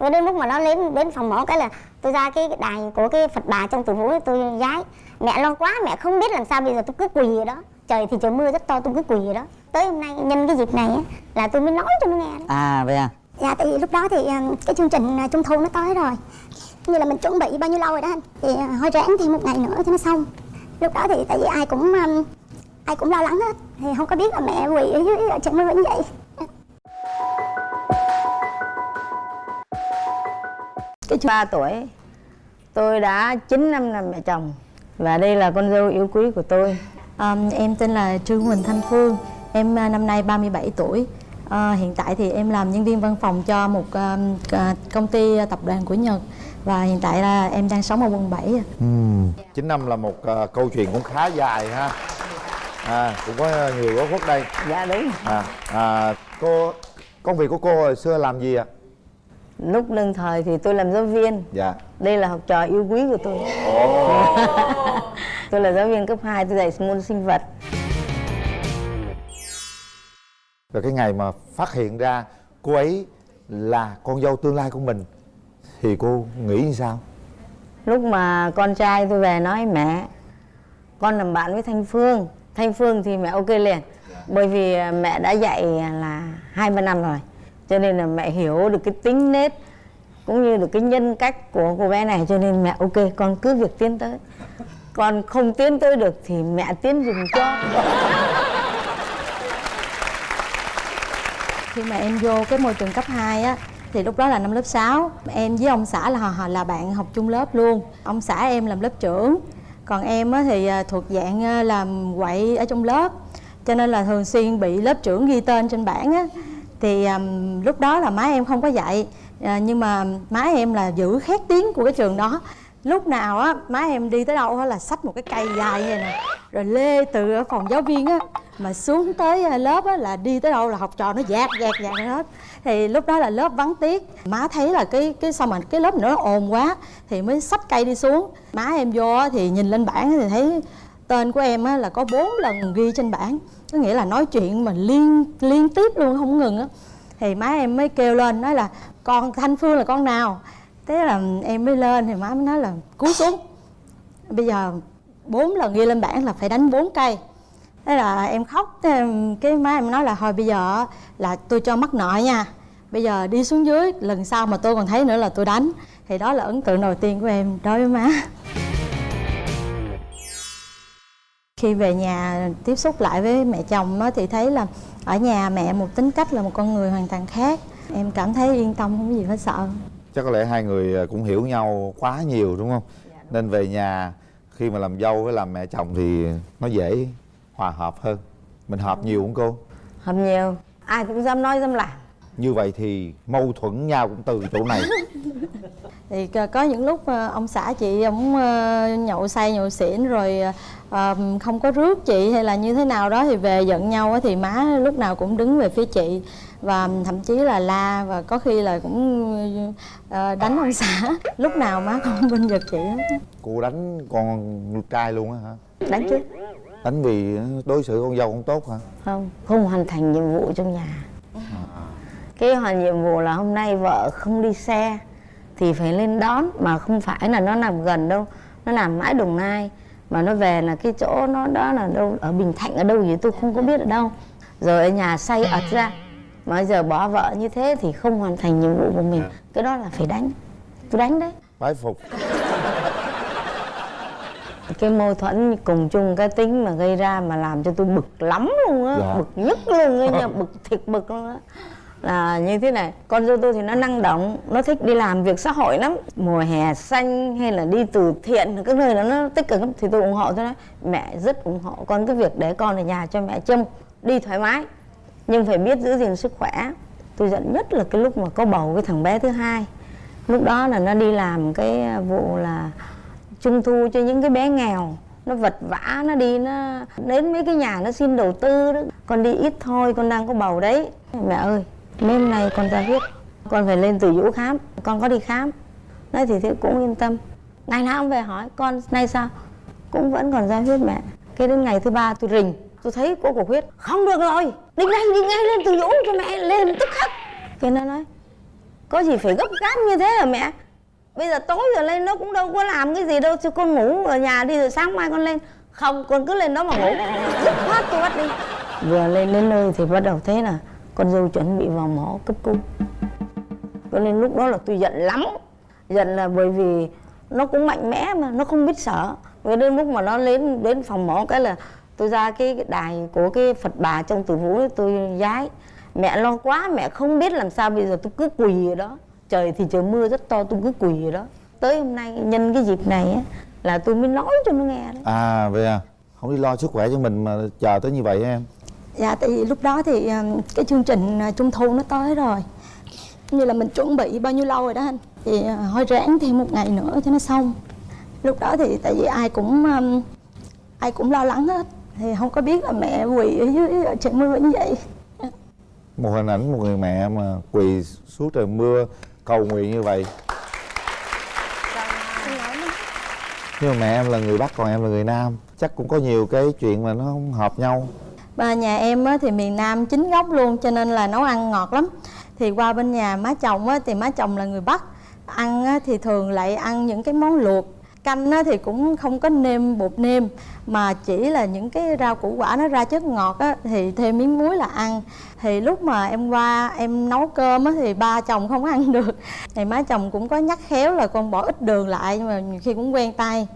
rồi đến lúc mà nó đến đến phòng mổ cái là tôi ra cái đài của cái phật bà trong tử vũ tôi giái. Mẹ lo quá mẹ không biết làm sao bây giờ tôi cứ quỳ ở đó. Trời thì trời mưa rất to tôi cứ quỳ ở đó. Tới hôm nay nhân cái dịp này á, là tôi mới nói cho nó nghe đó. À vậy à? Dạ tại vì lúc đó thì à, cái chương trình à, trung thu nó tới rồi. Như là mình chuẩn bị bao nhiêu lâu rồi đó anh. Thì à, thôi ráng thêm một ngày nữa cho nó xong. Lúc đó thì tại vì ai cũng ai cũng lo lắng hết. Thì không có biết là mẹ quỳ ở dưới ở trên mưa như vậy cái ba tuổi tôi đã 9 năm làm mẹ chồng. Và đây là con dâu yêu quý của tôi. À, em tên là Trương Huỳnh Thanh Phương. Em à, năm nay 37 tuổi. À, Hiện tại thì em làm nhân viên văn phòng cho một à, à, công ty tập đoàn của Nhật. Và hiện tại là em đang sống ở quận 7 ạ. ừ. 9 năm là một câu chuyện cũng khá dài ha. À, cũng có nhiều góc khuất đây. Dạ đúng. À, à, cô công việc của cô hồi xưa làm gì ạ lúc đương thời thì tôi làm giáo viên. Dạ. Đây là học trò yêu quý của tôi. Tôi là giáo viên cấp 2 tôi dạy môn sinh vật. Rồi cái ngày mà phát hiện ra cô ấy là con dâu tương lai của mình thì cô nghĩ như sao? Lúc mà con trai tôi về nói mẹ con làm bạn với thanh phương. Thanh phương thì mẹ ok liền. Bởi vì mẹ đã dạy là hai ba năm rồi cho nên là mẹ hiểu được cái tính nết, cũng như được cái nhân cách của cô bé này, cho nên mẹ ok, con cứ việc tiến tới. Còn không tiến tới được thì mẹ tiến dùm cho. Khi mà em vô cái môi trường cấp 2 á, thì lúc đó là năm lớp 6 Em với ông xã là họ là bạn học chung lớp luôn. Ông xã em làm lớp trưởng, Còn em á thì à, thuộc dạng à, làm quậy ở trong lớp. Cho nên là thường xuyên bị lớp trưởng ghi tên trên bảng á. Thì um, lúc đó là má em không có dạy à, Nhưng mà má em là giữ khét tiếng của cái trường đó. Lúc nào á má em đi tới đâu á là xách một cái cây dài như này nè Rồi lê từ ở phòng giáo viên á mà xuống tới à, lớp á là đi tới đâu là học trò nó dạt dạt dạt hết. Thì lúc đó là lớp vắng tiết má thấy là cái cái sao mà cái lớp nữa nó ồn quá thì mới xách cây đi xuống. Má em vô á thì nhìn lên bảng thì thấy tên của em á là có bốn lần ghi trên bảng có nghĩa là nói chuyện mà liên liên tiếp luôn, không ngừng á. Thì má em mới kêu lên, nói là, con thanh phương là con nào? Thế là em mới lên, thì má mới nói là cú xuống. Bây giờ bốn lần ghi lên bảng là phải đánh bốn cây. Thế là em khóc, thế em- cái má em nói là, thôi bây giờ là tôi cho mắc nợ nha. Bây giờ đi xuống dưới, lần sau mà tôi còn thấy nữa là tôi đánh. Thì đó là ấn tượng đầu tiên của em đối với má khi về nhà tiếp xúc lại với mẹ chồng á, thì thấy là ở nhà mẹ một tính cách là một con người hoàn toàn khác. Em cảm thấy yên tâm không có gì phải sợ. Chắc có lẽ hai người à, cũng hiểu nhau quá nhiều đúng không? Nên về nhà khi mà làm dâu với làm mẹ chồng thì nó dễ hòa hợp hơn. Mình hợp nhiều không cô? Hợp nhiều. Ai cũng dám nói dám làm. Như vậy thì mâu thuẫn nhau cũng từ chỗ này. Thì có những lúc ờ, ông xã chị ông ờ, nhậu say nhậu xỉn rồi ờ, không có rước chị hay là như thế nào đó thì về giận nhau á, thì má lúc nào cũng đứng về phía chị và thậm chí là la và có khi là cũng ờ, đánh ông xã. Lúc nào má cũng bên giật chị hết cô đánh con trai luôn á hả? Đánh chứ. Đánh vì đối xử con dâu không tốt hả? Không không hoàn thành nhiệm vụ trong nhà. Cái hoàn nhiệm vụ là hôm nay vợ không đi xe thì phải lên đón mà không phải là nó nằm gần đâu nó nằm mãi đồng nai mà nó về là cái chỗ nó đó là đâu ở bình thạnh ở đâu gì tôi không có biết ở đâu. Rồi ở nhà say ật ra. Mà giờ bỏ vợ như thế thì không hoàn thành nhiệm vụ của mình. Cái đó là phải đánh. Tôi đánh đấy. Bái phục. Cái mâu thuẫn cùng chung cái tính mà gây ra mà làm cho tôi bực lắm luôn á. Dạ. bực nhất luôn á nha. Bực thiệt bực luôn á là như thế này, con dâu tôi thì nó năng động, nó thích đi làm việc xã hội lắm. Mùa hè xanh hay là đi từ thiện, các nơi đó nó tích cực lắm, thì tôi ủng hộ tôi nói mẹ rất ủng hộ con cái việc để con ở nhà cho mẹ trông đi thoải mái. Nhưng phải biết giữ gìn sức khỏe. Tôi giận nhất là cái lúc mà có bầu cái thằng bé thứ hai. Lúc đó là nó đi làm cái à, vụ là trung thu cho những cái bé nghèo. Nó vật vã, nó đi, nó đến mấy cái nhà nó xin đầu tư đó. Con đi ít thôi, con đang có bầu đấy. Mẹ ơi hôm nay con ra huyết. Con phải lên từ vũ khám. Con có đi khám. Nói thì thế cũng yên tâm. Ngày nào ông về hỏi con nay sao? Cũng vẫn còn ra huyết mẹ. Cái đến ngày thứ ba tôi rình tôi thấy có cuộc huyết. Không được rồi. Đi ngay đi ngay lên từ vũ cho mẹ lên tức khắc. Cái nó nói có gì phải gấp gáp như thế hả mẹ? Bây giờ tối rồi lên nó cũng đâu có làm cái gì đâu chứ con ngủ ở nhà đi rồi sáng mai con lên. Không con cứ lên đó mà ngủ. Dứt khoát tôi bắt đi. Vừa lên đến nơi thì bắt đầu thế là con dâu chuẩn bị vào mổ cấp cứu. Cho nên lúc đó là tôi giận lắm. Giận là bởi vì nó cũng mạnh mẽ mà nó không biết sợ. Rồi đến lúc mà nó lên đến phòng mổ cái là tôi ra cái đài của cái phật bà trong tử vũ ấy, tôi giái. Mẹ lo quá mẹ không biết làm sao bây giờ tôi cứ quỳ ở đó. Trời thì trời mưa rất to tôi cứ quỳ ở đó. Tới hôm nay nhân cái dịp này á là tôi mới nói cho nó nghe đấy. À vậy à? Không đi lo sức khỏe cho mình mà chờ tới như vậy em dạ tại vì lúc đó thì ờ, cái chương trình ờ, trung thu nó tới rồi. Như là mình chuẩn bị bao nhiêu lâu rồi đó anh? Thì ờ, hơi thôi ráng thêm một ngày nữa cho nó xong. Lúc đó thì tại vì ai cũng ai cũng lo lắng hết, thì không có biết là mẹ quỳ ở dưới, ở trời mưa như vậy. Một hình ảnh một người mẹ mà quỳ suốt trời mưa, cầu nguyện như vậy. Nhưng mà mẹ em là người bắc, còn em là người nam chắc cũng có nhiều cái chuyện mà nó không hợp nhau. Ba nhà em á, thì miền Nam chính gốc luôn cho nên là nấu ăn ngọt lắm. Thì qua bên nhà má chồng á, thì má chồng là người Bắc. Ăn á, thì thường lại ăn những cái món luộc. Canh á, thì cũng không có nêm bột nêm mà chỉ là những cái rau củ quả nó ra chất ngọt á, thì thêm miếng muối là ăn. Thì lúc mà em qua em nấu cơm á, thì ba chồng không ăn được. Thì má chồng cũng có nhắc khéo là con bỏ ít đường lại nhưng mà nhiều khi cũng quen tay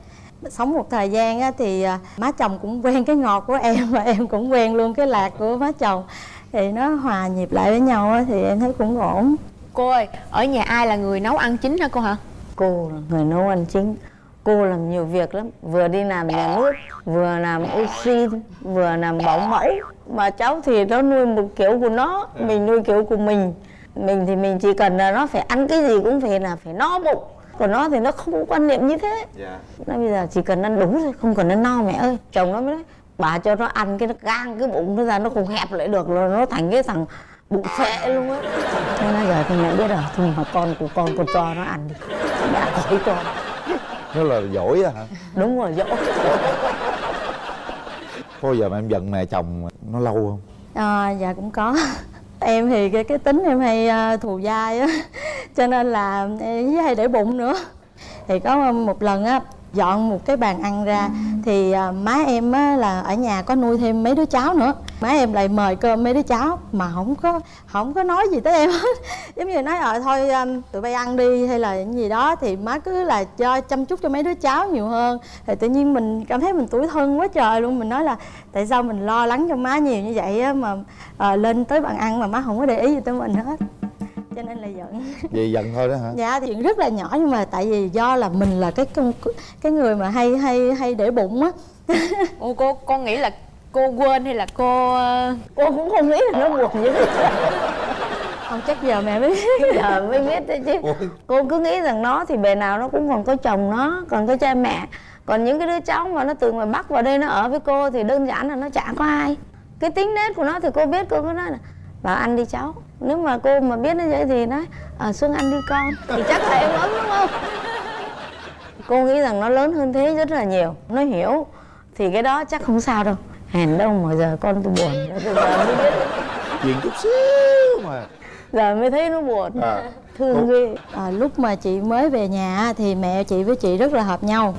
sống một thời gian á, thì à, má chồng cũng quen cái ngọt của em và em cũng quen luôn cái lạc của má chồng. Thì nó hòa nhịp lại với nhau á, thì em thấy cũng ổn. Cô ơi, ở nhà ai là người nấu ăn chính hả cô hả? cô là người nấu ăn chính. Cô làm nhiều việc lắm. Vừa đi làm nhà nước vừa làm oxy vừa làm bảo mẫu. Mà cháu thì nó nuôi một kiểu của nó mình nuôi kiểu của mình. Mình thì mình chỉ cần là nó phải ăn cái gì cũng phải là phải no bụng còn nó thì nó không có quan niệm như thế. Nó bây giờ chỉ cần ăn đủ thôi không cần ăn no mẹ ơi. Chồng nó mới nói bà cho nó ăn cái nó gang cái bụng nó ra nó không hẹp lại được rồi nó thành cái thằng bụng phệ luôn á. Nên là giờ thì mẹ biết rồi thôi mà con của con con cho nó ăn đi. Mẹ khỏi cho. Nó là giỏi á hả? Đúng rồi dỗ có giờ mà em giận mẹ chồng nó lâu không? À, dạ cũng có em thì cái cái tính em hay à, thù dai á, cho nên là, em với hay để bụng nữa. Thì có một lần á dọn một cái bàn ăn ra thì à, má em á là ở nhà có nuôi thêm mấy đứa cháu nữa. Má em lại mời cơm mấy đứa cháu mà không có không có nói gì tới em hết. Giống như nói ờ thôi à, tụi bay ăn đi hay là những gì đó. Thì má cứ là cho chăm chút cho mấy đứa cháu nhiều hơn. Thì tự nhiên mình cảm thấy mình tủi thân quá trời luôn. Mình nói là tại sao mình lo lắng cho má nhiều như vậy á mà à, lên tới bàn ăn mà má không có để ý gì tới mình hết? Cho nên là giận. Vậy giận thôi đó hả? Dạ chuyện rất là nhỏ nhưng mà tại vì do là mình là cái cái người mà hay hay hay để bụng á. Ủa cô, con nghĩ là cô quên hay là cô... cô cũng không nghĩ là nó buồn như thế. Không chắc giờ mẹ mới biết. Giờ mới biết đấy chứ. Ôi. cô cứ nghĩ rằng nó thì bề nào nó cũng còn có chồng nó còn có cha mẹ. Còn những cái đứa cháu mà nó từ ngoài bắc vào đây nó ở với cô thì đơn giản là nó chả có ai. Cái tính nết của nó thì cô biết cô cứ nói là vào ăn đi cháu nếu mà cô mà biết như vậy thì nói à, xuống ăn đi con. Thì chắc là em ấm đúng không? Cô nghĩ rằng nó lớn hơn thế rất là nhiều. Nó hiểu thì cái đó chắc không sao đâu. Hèn đâu mà giờ con tôi buồn. Giờ mới biết. Chuyện chút xíu mà. Giờ mới thấy nó buồn. À. Thương ghê. À, lúc mà chị mới về nhà á, thì mẹ chị với chị rất là hợp nhau.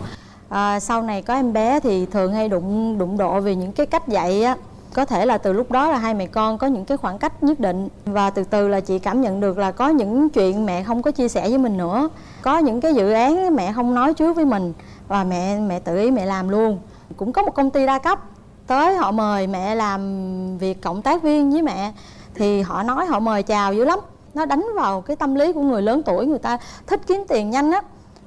À, sau này có em bé thì thường hay đụng đụng độ về những cái cách dạy á có thể là từ lúc đó là hai mẹ con có những cái khoảng cách nhất định và từ từ là chị cảm nhận được là có những chuyện mẹ không có chia sẻ với mình nữa. Có những cái dự án mẹ không nói trước với mình và mẹ mẹ tự ý mẹ làm luôn. Cũng có một công ty đa cấp, tới họ mời mẹ làm việc cộng tác viên với mẹ thì họ nói họ mời chào dữ lắm. Nó đánh vào cái tâm lý của người lớn tuổi, người ta thích kiếm tiền nhanh á.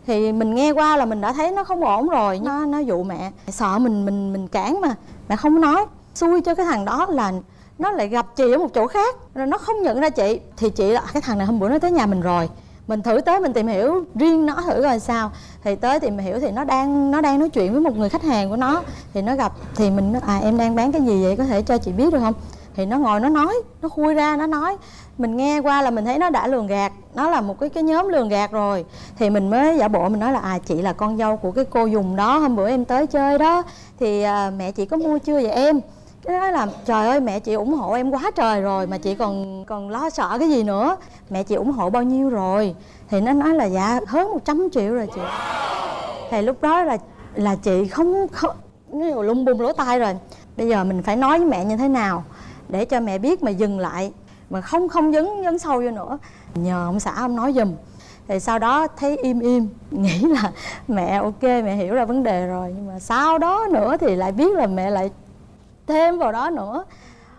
Thì mình nghe qua là mình đã thấy nó không ổn rồi, nó nó dụ mẹ, sợ mình mình mình cản mà, mẹ không nói xui cho cái thằng đó là nó lại gặp chị ở một chỗ khác. Rồi nó không nhận ra chị. Thì chị là à, cái thằng này hôm bữa nó tới nhà mình rồi. Mình thử tới mình tìm hiểu riêng nó thử coi sao. Thì tới tìm hiểu thì nó đang nó đang nói chuyện với một người khách hàng của nó. Thì nó gặp thì mình nói à em đang bán cái gì vậy? Có thể cho chị biết được không? Thì nó ngồi nó nói nó khui ra nó nói. Mình nghe qua là mình thấy nó đã lường gạt. Nó là một cái cái nhóm lường gạt rồi. Thì mình mới giả bộ mình nói là à chị là con dâu của cái cô dùng đó. Hôm bữa em tới chơi đó. Thì à, mẹ chị có mua chưa vậy em? Cái nói là, trời ơi, mẹ chị ủng hộ em quá trời rồi, mà chị còn còn lo sợ cái gì nữa. Mẹ chị ủng hộ bao nhiêu rồi? Thì nó nói là dạ hơn 100 triệu rồi chị. Thì lúc đó là là chị không không lung bung lỗ tai rồi. Bây giờ mình phải nói với mẹ như thế nào để cho mẹ biết mà dừng lại, mà không không dấn dấn sâu vô nữa. Nhờ ông xã ông nói giùm. Thì sau đó thấy im im, nghĩ là mẹ ok, mẹ hiểu ra vấn đề rồi, nhưng mà sau đó nữa thì lại biết là mẹ lại thêm vào đó nữa.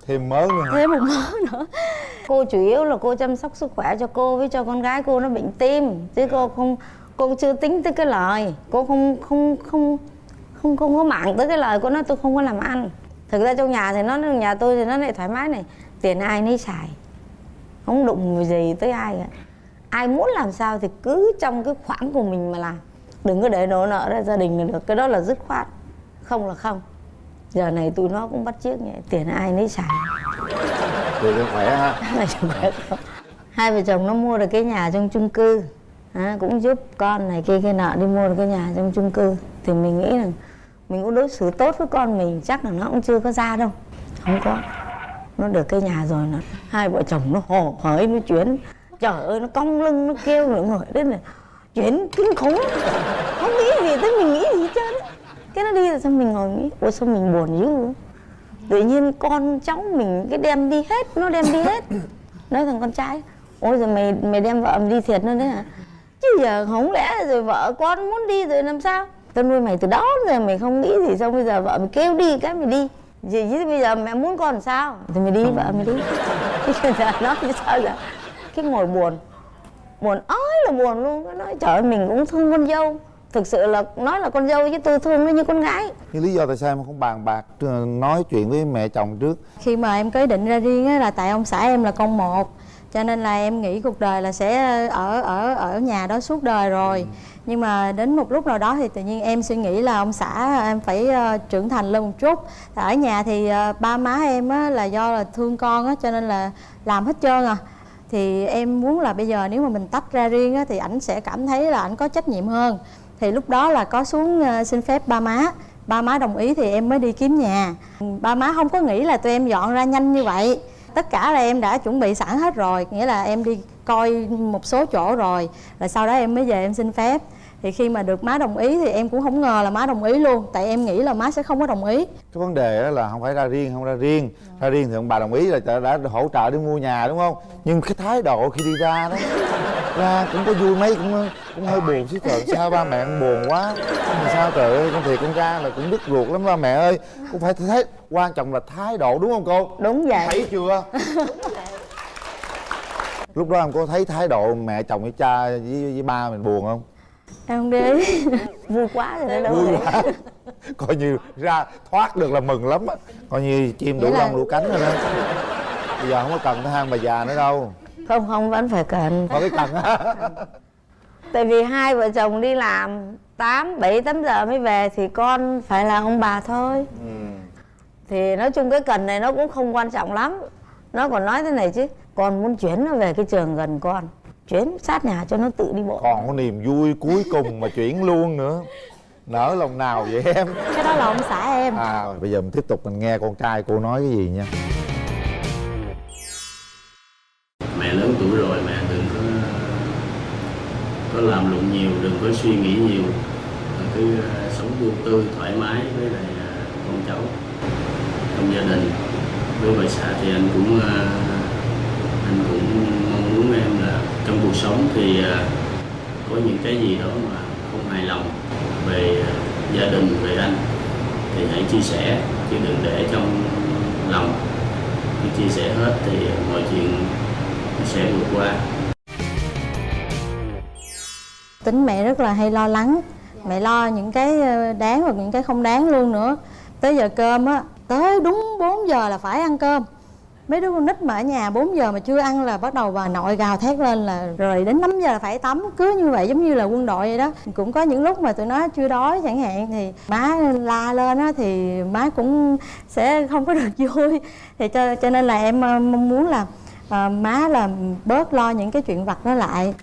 Thêm mớ nữa thêm một mớ nữa. Cô chủ yếu là cô chăm sóc sức khỏe cho cô với cho con gái cô nó bệnh tim. Chứ cô không cô chưa tính tới cái lời. Cô không không không không không có mạng tới cái lời cô nói tôi không có làm ăn. Thực ra trong nhà thì nó nhà tôi thì nó lại thoải mái này. Tiền ai nấy xài. Không đụng gì tới ai cả. Ai muốn làm sao thì cứ trong cái khoản của mình mà làm. Đừng có để đổ nợ ra gia đình là được. Cái đó là dứt khoát. Không là không giờ này tụi nó cũng bắt chiếc nhỉ tiền ai nấy xài. Thì cho khỏe ha. Hai vợ chồng hai vợ chồng nó mua được cái nhà trong chung cư. À, cũng giúp con này kia kia nọ đi mua được cái nhà trong chung cư. Thì mình nghĩ là mình cũng đối xử tốt với con mình chắc là nó cũng chưa có ra đâu. Không có. Nó được cái nhà rồi nó hai vợ chồng nó hồ hởi nó chuyển. Trời ơi nó cong lưng nó kêu nữa ngồi đến là chuyển kinh khủng. Không nghĩ gì tới mình nghĩ gì hết trơn. Cái nó đi rồi xong mình ngồi nghĩ ôi sao mình buồn dữ tự nhiên con cháu mình cái đem đi hết nó đem đi hết. Nói thằng con trai ôi rồi mày mày đem vợ mày đi thiệt nữa đấy hả? Chứ giờ không lẽ rồi vợ con muốn đi rồi làm sao? Tao nuôi mày từ đó rồi mày không nghĩ gì xong bây giờ vợ mày kêu đi cái mày đi. Gì chứ bây giờ mẹ muốn con làm sao? Thì mày đi vợ mày đi. Bây giờ nói như sao giờ cái ngồi buồn buồn ói là buồn luôn. Cái nói trời ơi mình cũng thương con dâu thực sự là nói là con dâu chứ tôi thương nó như con gái. Nhưng lý do tại sao em không bàn bạc ờ, nói chuyện với mẹ chồng trước? Khi mà em có ý định ra riêng á là tại ông xã em là con một cho nên là em nghĩ cuộc đời là sẽ ở ở ở nhà đó suốt đời rồi. Nhưng mà đến một lúc nào đó thì tự nhiên em suy nghĩ là ông xã em phải ờ, trưởng thành lên một chút. Ở nhà thì ờ, ba má em á là do là thương con á cho nên là làm hết trơn à. Thì em muốn là bây giờ nếu mà mình tách ra riêng á thì ảnh sẽ cảm thấy là ảnh có trách nhiệm hơn thì lúc đó là có xuống ờ, xin phép ba má. Ba má đồng ý thì em mới đi kiếm nhà. Ba má không có nghĩ là tụi em dọn ra nhanh như vậy. Tất cả là em đã chuẩn bị sẵn hết rồi, nghĩa là em đi coi một số chỗ rồi rồi sau đó em mới về em xin phép thì khi mà được má đồng ý thì em cũng không ngờ là má đồng ý luôn tại em nghĩ là má sẽ không có đồng ý. Cái vấn đề là không phải ra riêng không ra riêng. Ra riêng thì ông bà đồng ý là đã, đã hỗ trợ đi mua nhà đúng không? Nhưng cái thái độ khi đi ra đó ra cũng có vui mấy cũng cũng hơi buồn chứ trời sao ba mẹ buồn quá. Mà sao trời ơi con thiệt con ra là cũng đứt ruột lắm ba mẹ ơi. Cũng phải thấy quan trọng là thái độ đúng không cô? Đúng vậy. Thấy chưa? Lúc đó em có thấy thái độ mẹ chồng với cha với, với ba mình buồn không em không để ý vui quá rồi đó đâu vui quá. Coi như ra thoát được là mừng lắm á. Coi như chim đủ lông đủ cánh rồi đó. Bây giờ không có cần cái hang bà già nữa đâu. Không không vẫn phải cần. Cái cần á. Tại vì hai vợ chồng đi làm 8, 7, 8 giờ mới về thì con phải là ông bà thôi. Thì nói chung cái cần này nó cũng không quan trọng lắm. Nó còn nói thế này chứ con muốn chuyển nó về cái trường gần con chuyển sát nhà cho nó tự đi bộ. Còn có niềm vui cuối cùng mà chuyển luôn nữa. Nỡ lòng nào vậy em? Cái đó là ông xã em. À bây giờ mình tiếp tục mình nghe con trai cô nói cái gì nha. Mẹ lớn tuổi rồi mẹ đừng có có làm lụng nhiều đừng có suy nghĩ nhiều. Mà cứ ờ, sống vui tươi thoải mái với lại ờ, con cháu. Trong gia đình với bà xã thì anh cũng ờ, anh cũng mong muốn em là trong cuộc sống thì à, có những cái gì đó mà không hài lòng về à, gia đình, về anh thì hãy chia sẻ, chứ đừng để trong lòng. Khi chia sẻ hết thì mọi chuyện sẽ vượt qua. Tính mẹ rất là hay lo lắng. Mẹ lo những cái ờ, đáng và những cái không đáng luôn nữa. Tới giờ cơm á, tới đúng 4 giờ là phải ăn cơm mấy đứa con nít mà ở nhà 4 giờ mà chưa ăn là bắt đầu bà nội gào thét lên là rồi đến 5 giờ là phải tắm cứ như vậy giống như là quân đội vậy đó. Cũng có những lúc mà tụi nó chưa đói chẳng hạn thì má la lên á thì má cũng sẽ không có được vui. Thì cho cho nên là em ờ, mong muốn là ờ, má là bớt lo những cái chuyện vặt đó lại.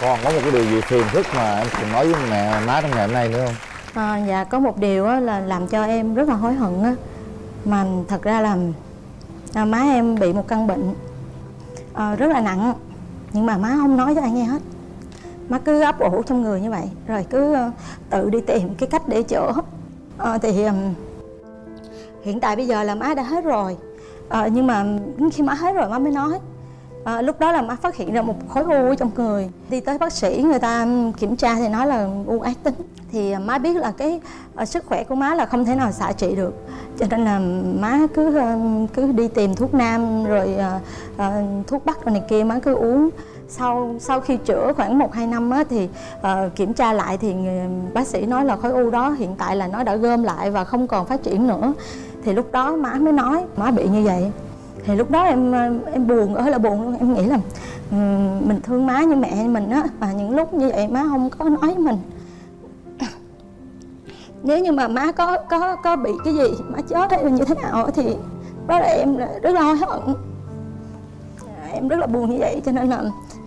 Còn có một cái điều gì phiền phức mà em thường nói với mẹ má trong ngày hôm nay nữa không? À, dạ có một điều á, là làm cho em rất là hối hận á. Mà thật ra là à, má em bị một căn bệnh à, rất là nặng nhưng mà má không nói cho ai nghe hết. Má cứ ấp ủ trong người như vậy rồi cứ uh, tự đi tìm cái cách để chữa. À, thì um, hiện tại bây giờ là má đã hết rồi. À, nhưng mà khi má hết rồi má mới nói à, lúc đó là má phát hiện ra một khối u ở trong người. Đi tới bác sĩ người ta kiểm tra thì nói là u ác tính. Thì má biết là cái ờ, sức khỏe của má là không thể nào xạ trị được. Cho nên là má cứ ờ, cứ đi tìm thuốc nam rồi à, thuốc bắc rồi này kia má cứ uống. Sau sau khi chữa khoảng 1 2 năm á, thì uh, kiểm tra lại thì người, bác sĩ nói là khối u đó hiện tại là nó đã gom lại và không còn phát triển nữa. Thì lúc đó má mới nói má bị như vậy thì lúc đó em em buồn ơi là buồn luôn. Em nghĩ là ừ, mình thương má như mẹ mình á, và những lúc như vậy má không có nói với mình. Nếu như mà má có có có bị cái gì, má chết hay là như thế nào thì đó là em rất là hối hận dạ, em rất là buồn như vậy, cho nên là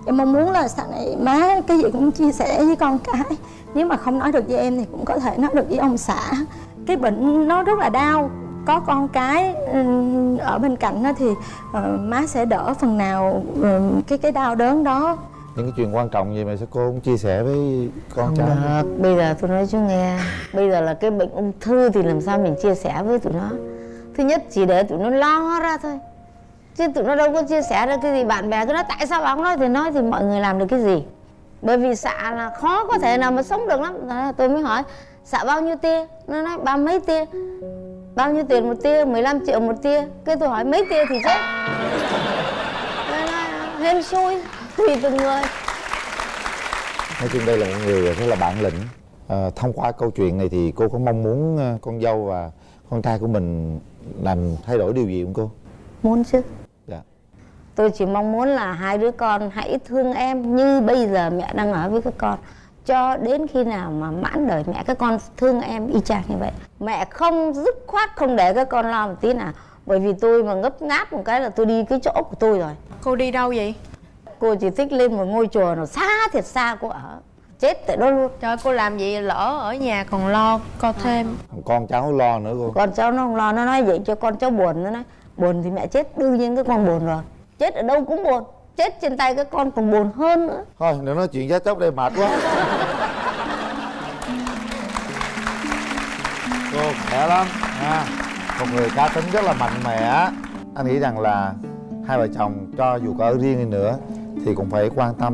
em mong muốn là sau này má cái gì cũng chia sẻ với con cái. Nếu mà không nói được với em thì cũng có thể nói được với ông xã. Cái bệnh nó rất là đau có con cái ừm, ở bên cạnh đó thì ờ, má sẽ đỡ phần nào ừm, cái cái đau đớn đó. Những cái chuyện quan trọng gì mà sao cô không chia sẻ với con Không cháu được, bây giờ tôi nói chú nghe. Bây giờ là cái bệnh ung thư thì làm sao mình chia sẻ với tụi nó? Thứ nhất chỉ để tụi nó lo ra thôi. Chứ tụi nó đâu có chia sẻ được cái gì. Bạn bè tôi nói tại sao bà không nói thì nói thì mọi người làm được cái gì? Bởi vì xạ là khó có thể nào mà sống được lắm. Tôi mới hỏi xạ bao nhiêu tia? Nó nói ba mấy tia Bao nhiêu tiền một tia? 15 triệu một tia. Cái tôi hỏi mấy tia thì chết hên xui Tùy từng người. Nói chung đây là một người rất là bản lĩnh. À, thông qua câu chuyện này thì cô có mong muốn ờ, con dâu và con trai của mình làm thay đổi điều gì không cô? Muốn chứ. Dạ. Tôi chỉ mong muốn là hai đứa con hãy thương em như bây giờ mẹ đang ở với các con cho đến khi nào mà mãn đời mẹ các con thương em y chang như vậy. Mẹ không dứt khoát không để các con lo một tí nào bởi vì tôi mà ngấp ngáp một cái là tôi đi cái chỗ của tôi rồi. Cô đi đâu vậy? Cô chỉ thích lên một ngôi chùa nào xa thiệt xa cô ở chết tại đó luôn. Trời cô làm gì lỡ ở nhà còn lo co thêm. Con cháu lo nữa cô. Con cháu nó không lo nó nói vậy cho con cháu buồn nó nói buồn thì mẹ chết đương nhiên các con buồn rồi. Chết ở đâu cũng buồn chết trên tay các con còn buồn hơn nữa. Thôi đừng nói chuyện giá chóc đây mệt quá. Cô khỏe lắm ha. Một người cá tính rất là mạnh mẽ. Anh nghĩ rằng là hai vợ chồng cho dù có ở riêng đi nữa thì cũng phải quan tâm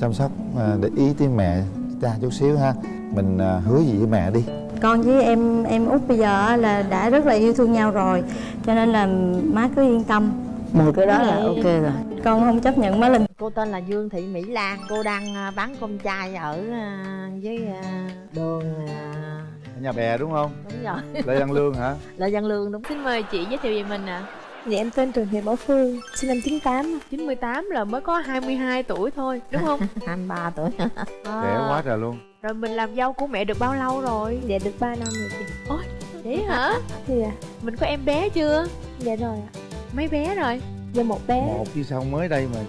chăm sóc à, để ý tới mẹ cha chút xíu ha. Mình à, hứa gì với mẹ đi. Con với em em út bây giờ á là đã rất là yêu thương nhau rồi cho nên là má cứ yên tâm. Một cái đó là ok rồi con không chấp nhận má linh. Cô tên là Dương Thị Mỹ Lan. Cô đang à, bán cơm chay ở à, với à, đường à, ở nhà bè đúng không? Đúng rồi. Lê văn lương hả? Lê Văn Lương đúng. Xin mời chị giới thiệu về mình ạ. Dạ em tên Trần Thị Bảo Phương, sinh năm 98 98 là mới có 22 tuổi thôi đúng không? 23 tuổi. Trẻ quá trời luôn. Rồi mình làm dâu của mẹ được bao lâu rồi? Dạ được 3 năm rồi chị. Ôi vậy hả? Thì à, mình có em bé chưa? Dạ rồi ạ. Mấy bé rồi Dạ một bé. Một chứ sao mới đây mà.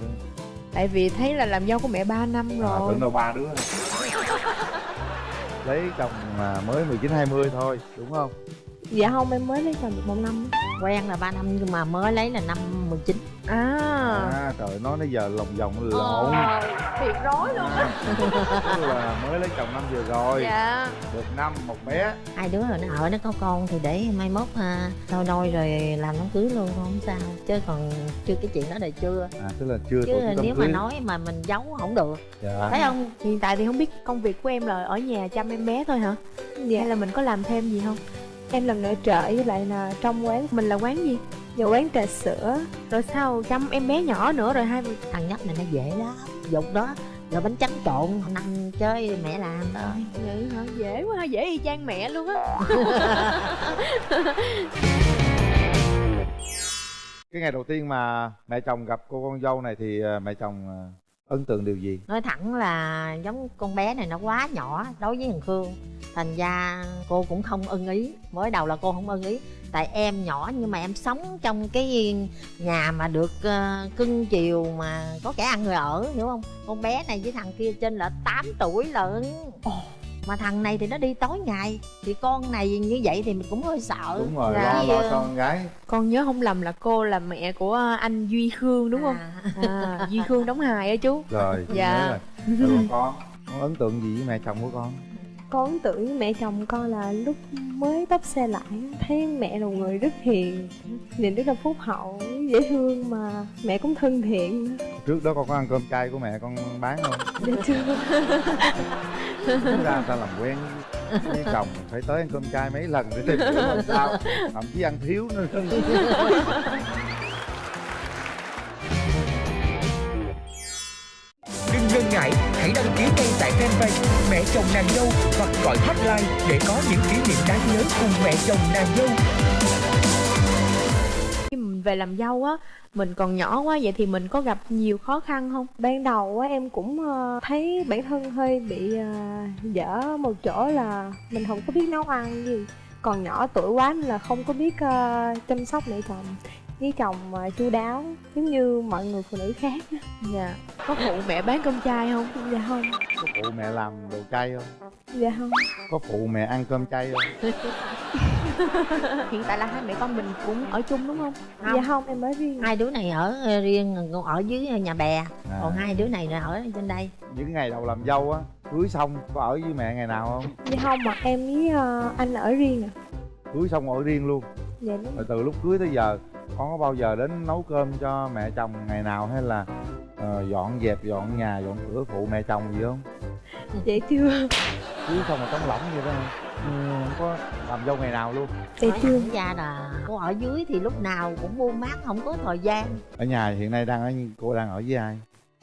Tại vì thấy là làm dâu của mẹ 3 năm à, rồi. tưởng đâu ba đứa. Lấy chồng mà mới 19 20 thôi đúng không Dạ không em mới lấy chồng được một năm Quen là 3 năm nhưng mà mới lấy là năm 19 à, à trời nói nãy giờ lòng vòng lộn. Ờ, thiệt rối luôn á. Tức là mới lấy chồng năm vừa rồi. Dạ. Được năm một bé. Hai đứa rồi nó ở nó có con thì để mai mốt ha Thôi đôi rồi làm đám cưới luôn không sao. Chứ còn chưa cái chuyện đó đời chưa. À tức là chưa Chứ nếu mà nói mà mình giấu không được. Dạ. Thấy không? Hiện tại thì không biết công việc của em là ở nhà chăm em bé thôi hả? Dạ. Hay là mình có làm thêm gì không em làm nội trợ với lại là trong quán. Mình là quán gì? Dạ quán trà sữa. Rồi sao chăm em bé nhỏ nữa rồi hai Thằng nhóc này nó dễ lắm. Dục đó. Rồi bánh trắng trộn nằm chơi mẹ làm thôi. Vậy hả? Dễ quá dễ y chang mẹ luôn á. Cái ngày đầu tiên mà mẹ chồng gặp cô con dâu này thì à, mẹ chồng à, ấn tượng điều gì? Nói thẳng là giống con bé này nó quá nhỏ đối với thằng khương. Thành ra cô cũng không ưng ý. Mới đầu là cô không ưng ý. Tại em nhỏ nhưng mà em sống trong cái nhà mà được ờ, cưng chiều mà có kẻ ăn người ở hiểu không? Con bé này với thằng kia trên là 8 tuổi lận mà thằng này thì nó đi tối ngày thì con này như vậy thì mình cũng hơi sợ. Đúng rồi Dạ. lo lo cho con gái. Con nhớ không lầm là cô là mẹ của anh duy khương đúng không? À. à, duy khương đóng hài á chú. Rồi Dạ. nhớ rồi. Con con ấn tượng gì với mẹ chồng của con Con ấn tượng mẹ chồng con là lúc mới bắp xe lại. Thấy mẹ là một người rất hiền Nhìn rất là phúc hậu, dễ thương mà mẹ cũng thân thiện. Trước đó con có ăn cơm chay của mẹ con bán không Dạ chưa. Ra người ta làm quen với chồng phải tới ăn cơm chay mấy lần để tìm hiểu làm sao. Thậm chí ăn thiếu nữa Ngần ngại, hãy đăng ký ngay tại fanpage Mẹ chồng nàng dâu hoặc gọi hotline để có những kỷ niệm đáng nhớ cùng mẹ chồng nàng dâu. khi mình về làm dâu á mình còn nhỏ quá vậy thì mình có gặp nhiều khó khăn không? Ban đầu á, em cũng ờ, thấy bản thân hơi bị ờ, dở một chỗ là mình không có biết nấu ăn gì. Còn nhỏ tuổi quá nên là không có biết ờ, chăm sóc mẹ chồng với chồng ờ, chu đáo giống như mọi người phụ nữ khác á. dạ. Có phụ mẹ bán cơm chay không? Dạ không, có phụ mẹ làm đồ chay không? Dạ không. Có phụ mẹ ăn cơm chay không? Hiện tại là hai mẹ con mình cũng ở chung đúng không? Không. Dạ không, em ở riêng. Hai đứa này ở ờ, riêng còn ở dưới nhà bè. À. còn hai đứa này là ở trên đây. Những ngày đầu làm dâu á cưới xong có ở với mẹ ngày nào không? Dạ không, mà em với ờ, anh ở riêng à. Cưới xong ở riêng luôn. Dạ đúng. Rồi từ lúc cưới tới giờ con có bao giờ đến nấu cơm cho mẹ chồng ngày nào hay là ờ, dọn dẹp dọn nhà dọn cửa phụ mẹ chồng gì không? Dạ chưa cưới xong mà trống lỏng vậy đó ừ, không có làm dâu ngày nào luôn. Dạ chưa ra là cô ở dưới thì lúc nào cũng buôn bán không có thời gian. Ở nhà hiện nay đang ở cô đang ở với ai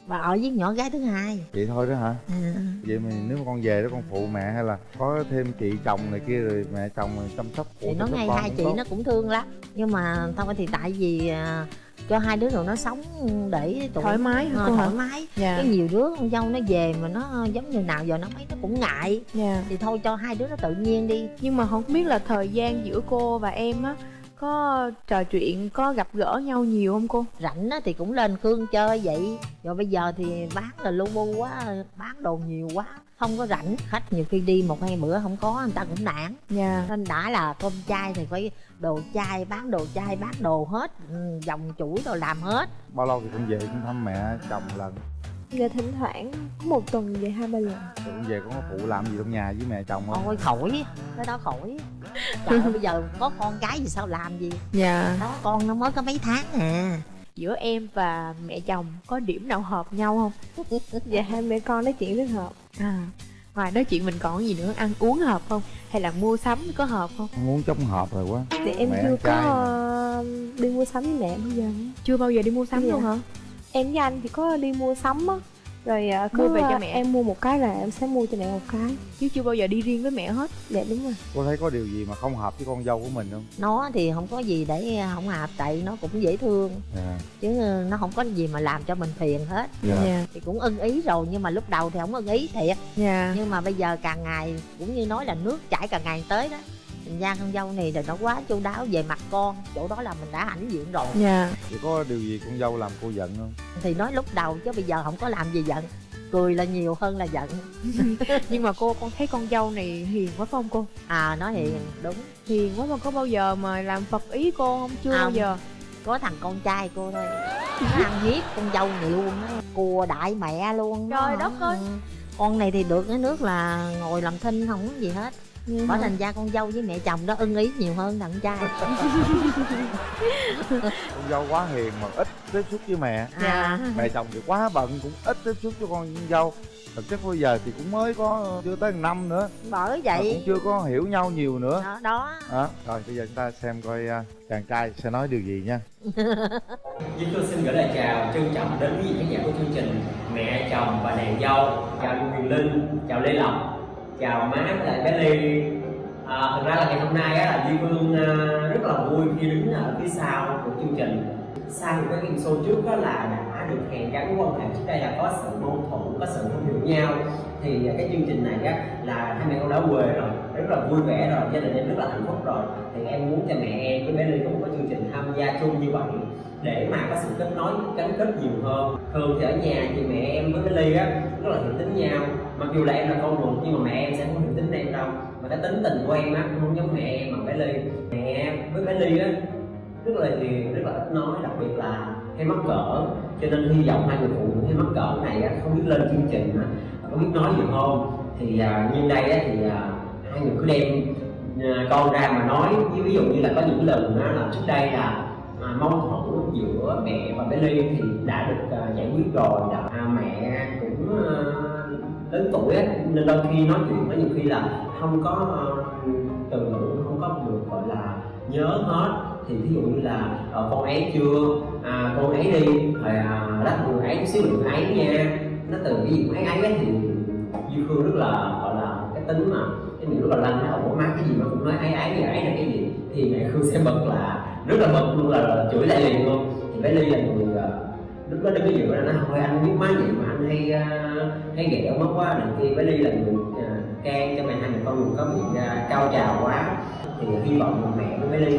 và ở với nhỏ gái thứ hai. Vậy thôi đó hả? À. vậy mà nếu mà con về đó con phụ mẹ hay là có thêm chị chồng này kia rồi mẹ chồng rồi chăm sóc phụ thì nó ngay hai chị tốt. nó cũng thương lắm. Nhưng mà thôi thì tại vì à, cho hai đứa rồi nó sống để tụi thoải mái hả ờ, hả? thoải mái. Dạ. Cái nhiều đứa con dâu nó về mà nó giống như nào giờ nó mấy nó cũng ngại. Dạ. Thì thôi cho hai đứa nó tự nhiên đi. Nhưng mà không biết là thời gian giữa cô và em á có trò chuyện có gặp gỡ nhau nhiều không cô? Rảnh á thì cũng lên khương chơi vậy. Rồi bây giờ thì bán là lu bu quá bán đồ nhiều quá không có rảnh. Khách nhiều khi đi một hai bữa không có người ta cũng nản. Dạ. Nên đã là cơm chay thì phải đồ chay bán đồ chay bán đồ hết. Ừ, dòng chuỗi rồi làm hết. Bao lâu thì con về con thăm mẹ chồng lần. Dạ thỉnh thoảng có một tuần về hai ba lần. Rồi con về con có phụ làm gì trong nhà với mẹ chồng không? Ôi khỏi. Cái đó khỏi trời ơi, bây giờ có con cái gì sao làm gì? Dạ. Đó con nó mới có mấy tháng à. Giữa em và mẹ chồng có điểm nào hợp nhau không? Dạ hai mẹ con nói chuyện rất hợp. À ngoài nói chuyện mình còn gì nữa? Ăn uống hợp không? Hay là mua sắm có hợp không? Con muốn chống hợp rồi quá. Thì em Mẹ chưa ăn có ờ, đi mua sắm với mẹ bao giờ? Chưa bao giờ đi mua sắm Dạ. luôn hả? Em với anh thì có đi mua sắm á Rồi ờ, cứ Mua về cho ờ, mẹ. em mua một cái là em sẽ mua cho mẹ một cái. Chứ chưa bao giờ đi riêng với mẹ hết. Dạ đúng rồi. Cô thấy có điều gì mà không hợp với con dâu của mình không? Nó thì không có gì để không hợp tại nó cũng dễ thương. Dạ. Chứ nó không có gì mà làm cho mình phiền hết. Dạ. Dạ. Thì cũng ưng ý rồi nhưng mà lúc đầu thì không ưng ý thiệt. Dạ. Nhưng mà bây giờ càng ngày cũng như nói là nước chảy càng ngày tới đó thành ra con dâu này thì nó quá chu đáo về mặt con chỗ đó là mình đã hãnh diện rồi. Dạ. Vậy có điều gì con dâu làm cô giận không? Thì nói lúc đầu chứ bây giờ không có làm gì giận cười là nhiều hơn là giận. Nhưng mà cô con thấy con dâu này hiền quá phải không cô? À nó hiền đúng. Hiền quá mà có bao giờ mà làm phật ý cô không? Chưa bao Không. giờ. có thằng con trai cô thôi. Nó ăn hiếp con dâu này luôn á cùa đại mẹ luôn Trời đất ơi. con này thì được cái nước là ngồi làm thinh không có gì hết bởi thành ra con dâu với mẹ chồng đó ưng ý nhiều hơn thằng trai. Con dâu quá hiền mà ít tiếp xúc với mẹ. À mẹ chồng thì quá bận cũng ít tiếp xúc với con dâu. Thực chất bây giờ thì cũng mới có chưa tới năm nữa. Bởi mà cũng vậy chưa có hiểu nhau nhiều nữa. Đó, đó. Đó rồi bây giờ chúng ta xem coi à, chàng trai sẽ nói điều gì nha. Duy Phương xin gửi lời chào trân trọng đến quý vị khán giả của chương trình Mẹ chồng và nàng dâu. Chào chị Huyền Linh, chào Lê Lộc, chào má với lại bé Ly à, Thật ra là ngày hôm nay á, là Duy Phương à, rất là vui khi đứng ở phía sau của chương trình. Sau những cái game show trước đó là đã được hẹn gắn quan hệ trước đây là có sự mâu thuẫn, có sự không hiểu nhau. Thì à, cái chương trình này á, là hai mẹ con đã quê rồi rất là vui vẻ rồi gia đình em rất là hạnh phúc rồi. Thì em muốn cho mẹ em với bé Ly có một cái chương trình tham gia chung như vậy để mà có sự kết nối gắn kết nhiều hơn. Thường thì ở nhà thì mẹ em với cái ly á rất là hiểu tính nhau. Mặc dù là em là con ruột nhưng mà mẹ em sẽ không hiểu tính em đâu. Mà cái tính tình của em á không giống mẹ em bằng cái ly. Mẹ em với cái ly á rất là hiền rất là ít nói đặc biệt là hay mắc cỡ. Cho nên hy vọng hai người phụ nữ hay mắc cỡ này á, không biết lên chương trình á, có biết nói nhiều không thì à, như đây á, thì à, hai người cứ đem à, con ra mà nói. Ví dụ như là có những lần á, là trước đây là à, mong giữa mẹ và bé ly thì đã được uh, giải quyết rồi. Là à, mẹ cũng uh, lớn tuổi ấy, nên đôi khi nói chuyện có nhiều khi là không có uh, từ ngữ không có được gọi là nhớ hết. Thì ví dụ như là uh, con ấy chưa à, con ấy đi rồi à, đắt người ấy xíu đừng ấy nha. Nó từ cái gì ấy ấy thì duy Khương rất là gọi là cái tính mà cái điều rất là lanh không có má cái gì mà cũng nói ấy ấy gì ấy là cái gì. Thì mẹ khương sẽ bật là rất là bực luôn là, là chửi lại liền luôn. Thì bé ly là người à, lúc đó đứng cái gì đó nó thôi anh biết máy vậy mà anh hay uh, hay ghẹo mất quá này kia bé ly là người à, uh, can cho mẹ hai mẹ con mình có bị uh, cao trào quá. Thì hy vọng mẹ với bé ly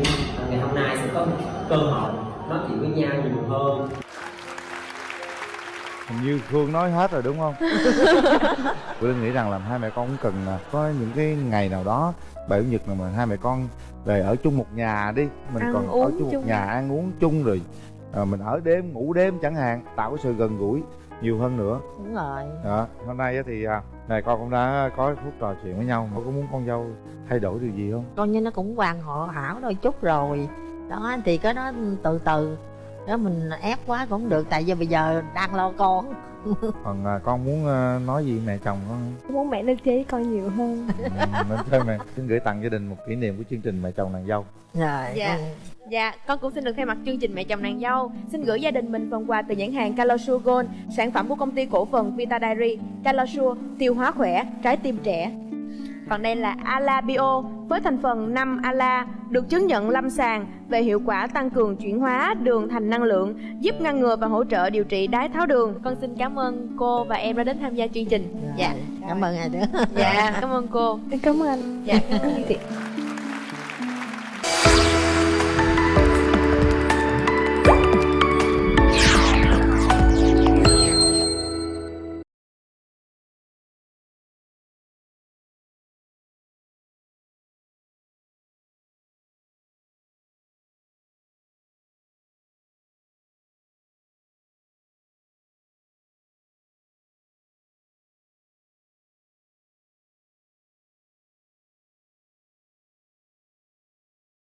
ngày hôm nay sẽ có cơ hội nói chuyện với nhau nhiều hơn hình như Khương nói hết rồi đúng không? Linh nghĩ rằng là hai mẹ con cũng cần à, có những cái ngày nào đó bảy nhật mà hai mẹ con về ở chung một nhà đi. Mình Ăn còn ở uống chung một chung. nhà ăn uống chung rồi à, mình ở đêm ngủ đêm chẳng hạn tạo cái sự gần gũi nhiều hơn nữa. Đúng rồi. Đó hôm nay á thì này con cũng đã có phút trò chuyện với nhau. Mà có muốn con dâu thay đổi điều gì không? Con như nó cũng hoàn họ hảo đôi chút rồi. Đó thì cái đó từ từ đó mình ép quá cũng được tại vì bây giờ đang lo con. Còn à, con muốn à, nói gì mẹ chồng con? Không? Con muốn mẹ nên chơi với con nhiều hơn. Ừ, nên thôi mẹ. Xin gửi tặng gia đình một kỷ niệm của chương trình mẹ chồng nàng dâu. Rồi Dạ. Dạ, con cũng xin được thay mặt chương trình Mẹ chồng nàng dâu Xin gửi gia đình mình phần quà từ nhãn hàng Calosure Gold Sản phẩm của công ty cổ phần Vita Dairy. Calosure, tiêu hóa khỏe, trái tim trẻ. Còn đây là Ala Bio với thành phần 5 Ala được chứng nhận lâm sàng về hiệu quả tăng cường chuyển hóa đường thành năng lượng, giúp ngăn ngừa và hỗ trợ điều trị đái tháo đường. Con xin cảm ơn cô và em đã đến tham gia chương trình. Dạ, cảm ơn ai nữa dạ, cảm ơn cô. Em cảm ơn anh Dạ, cảm ơn chị.